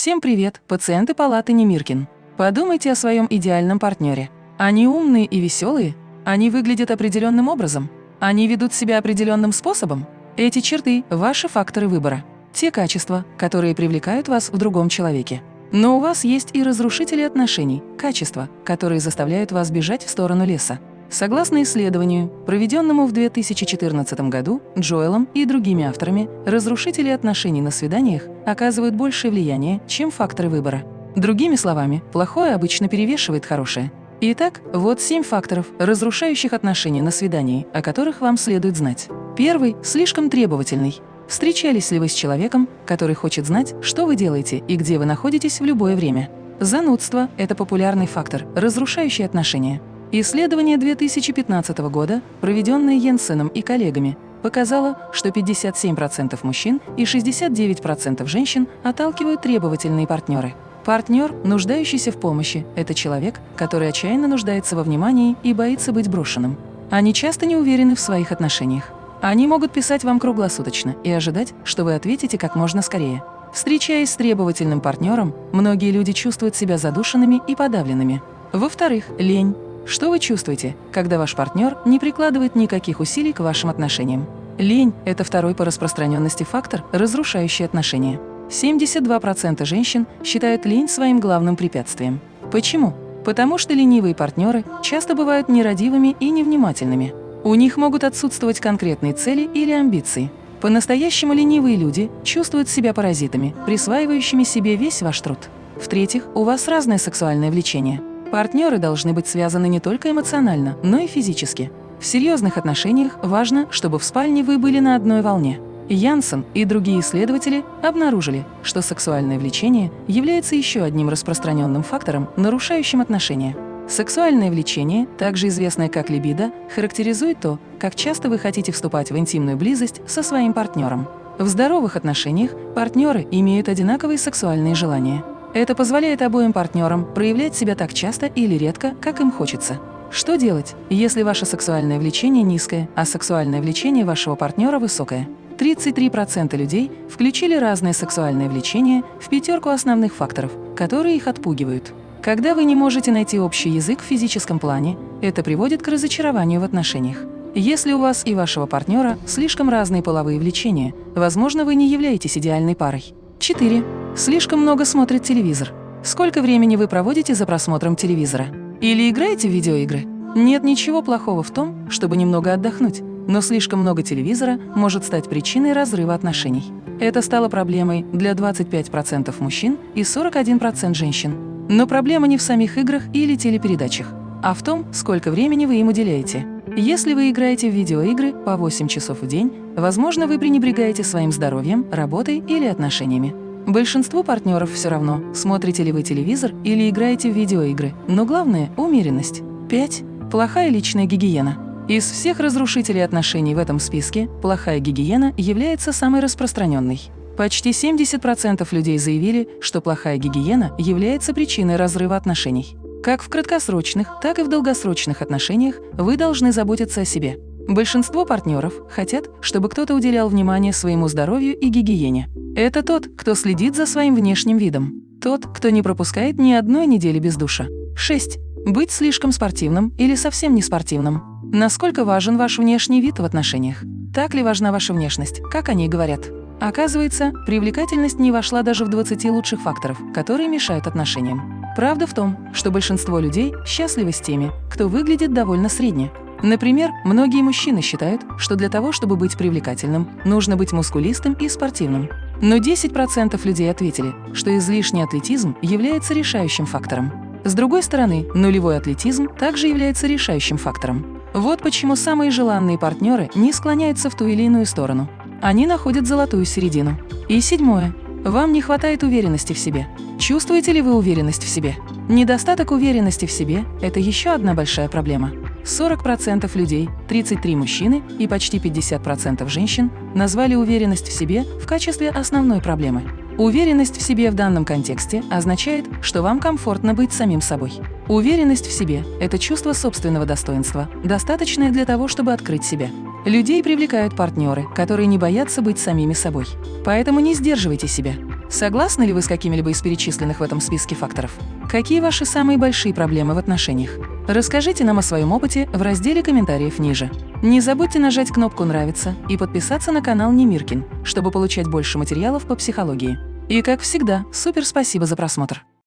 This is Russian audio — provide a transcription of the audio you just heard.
Всем привет, пациенты палаты Немиркин. Подумайте о своем идеальном партнере. Они умные и веселые? Они выглядят определенным образом? Они ведут себя определенным способом? Эти черты – ваши факторы выбора. Те качества, которые привлекают вас в другом человеке. Но у вас есть и разрушители отношений, качества, которые заставляют вас бежать в сторону леса. Согласно исследованию, проведенному в 2014 году Джоэлом и другими авторами, разрушители отношений на свиданиях оказывают большее влияние, чем факторы выбора. Другими словами, плохое обычно перевешивает хорошее. Итак, вот семь факторов, разрушающих отношения на свидании, о которых вам следует знать. Первый – слишком требовательный. Встречались ли вы с человеком, который хочет знать, что вы делаете и где вы находитесь в любое время? Занудство – это популярный фактор, разрушающий отношения. Исследование 2015 года, проведенное Йенсеном и коллегами, показало, что 57% мужчин и 69% женщин отталкивают требовательные партнеры. Партнер, нуждающийся в помощи, это человек, который отчаянно нуждается во внимании и боится быть брошенным. Они часто не уверены в своих отношениях. Они могут писать вам круглосуточно и ожидать, что вы ответите как можно скорее. Встречаясь с требовательным партнером, многие люди чувствуют себя задушенными и подавленными. Во-вторых, лень. Что вы чувствуете, когда ваш партнер не прикладывает никаких усилий к вашим отношениям? Лень – это второй по распространенности фактор, разрушающий отношения. 72% женщин считают лень своим главным препятствием. Почему? Потому что ленивые партнеры часто бывают нерадивыми и невнимательными. У них могут отсутствовать конкретные цели или амбиции. По-настоящему ленивые люди чувствуют себя паразитами, присваивающими себе весь ваш труд. В-третьих, у вас разное сексуальное влечение – Партнеры должны быть связаны не только эмоционально, но и физически. В серьезных отношениях важно, чтобы в спальне вы были на одной волне. Янсен и другие исследователи обнаружили, что сексуальное влечение является еще одним распространенным фактором, нарушающим отношения. Сексуальное влечение, также известное как либидо, характеризует то, как часто вы хотите вступать в интимную близость со своим партнером. В здоровых отношениях партнеры имеют одинаковые сексуальные желания. Это позволяет обоим партнерам проявлять себя так часто или редко, как им хочется. Что делать, если ваше сексуальное влечение низкое, а сексуальное влечение вашего партнера высокое? 33% людей включили разные сексуальные влечения в пятерку основных факторов, которые их отпугивают. Когда вы не можете найти общий язык в физическом плане, это приводит к разочарованию в отношениях. Если у вас и вашего партнера слишком разные половые влечения, возможно, вы не являетесь идеальной парой. 4. Слишком много смотрит телевизор. Сколько времени вы проводите за просмотром телевизора? Или играете в видеоигры? Нет ничего плохого в том, чтобы немного отдохнуть, но слишком много телевизора может стать причиной разрыва отношений. Это стало проблемой для 25% мужчин и 41% женщин. Но проблема не в самих играх или телепередачах, а в том, сколько времени вы им уделяете. Если вы играете в видеоигры по 8 часов в день, возможно, вы пренебрегаете своим здоровьем, работой или отношениями. Большинству партнеров все равно, смотрите ли вы телевизор или играете в видеоигры, но главное – умеренность. 5. Плохая личная гигиена. Из всех разрушителей отношений в этом списке плохая гигиена является самой распространенной. Почти 70% людей заявили, что плохая гигиена является причиной разрыва отношений. Как в краткосрочных, так и в долгосрочных отношениях вы должны заботиться о себе. Большинство партнеров хотят, чтобы кто-то уделял внимание своему здоровью и гигиене. Это тот, кто следит за своим внешним видом. Тот, кто не пропускает ни одной недели без душа. 6. Быть слишком спортивным или совсем не спортивным. Насколько важен ваш внешний вид в отношениях? Так ли важна ваша внешность, как они говорят? Оказывается, привлекательность не вошла даже в 20 лучших факторов, которые мешают отношениям. Правда в том, что большинство людей счастливы с теми, кто выглядит довольно средне. Например, многие мужчины считают, что для того, чтобы быть привлекательным, нужно быть мускулистым и спортивным. Но 10% людей ответили, что излишний атлетизм является решающим фактором. С другой стороны, нулевой атлетизм также является решающим фактором. Вот почему самые желанные партнеры не склоняются в ту или иную сторону. Они находят золотую середину. И седьмое. Вам не хватает уверенности в себе. Чувствуете ли вы уверенность в себе? Недостаток уверенности в себе – это еще одна большая проблема. 40% людей, 33 мужчины и почти 50% женщин назвали уверенность в себе в качестве основной проблемы. Уверенность в себе в данном контексте означает, что вам комфортно быть самим собой. Уверенность в себе – это чувство собственного достоинства, достаточное для того, чтобы открыть себя. Людей привлекают партнеры, которые не боятся быть самими собой. Поэтому не сдерживайте себя. Согласны ли вы с какими-либо из перечисленных в этом списке факторов? Какие ваши самые большие проблемы в отношениях? Расскажите нам о своем опыте в разделе комментариев ниже. Не забудьте нажать кнопку «Нравится» и подписаться на канал Немиркин, чтобы получать больше материалов по психологии. И как всегда, супер спасибо за просмотр!